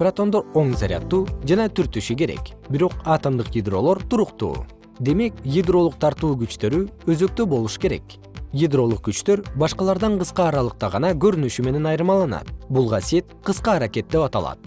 протондор оң заряддуу жана түртүшү керек. Бирок атомдук ядролор туруктуу. Демек ядролук тартуу күчтөрү өзөктө болуш керек. Ядролук күчтөр башкалардан кыска аралыкта гана көрүнүшү менен айырмаланат. Бул касиет кыска аракет деп аталат.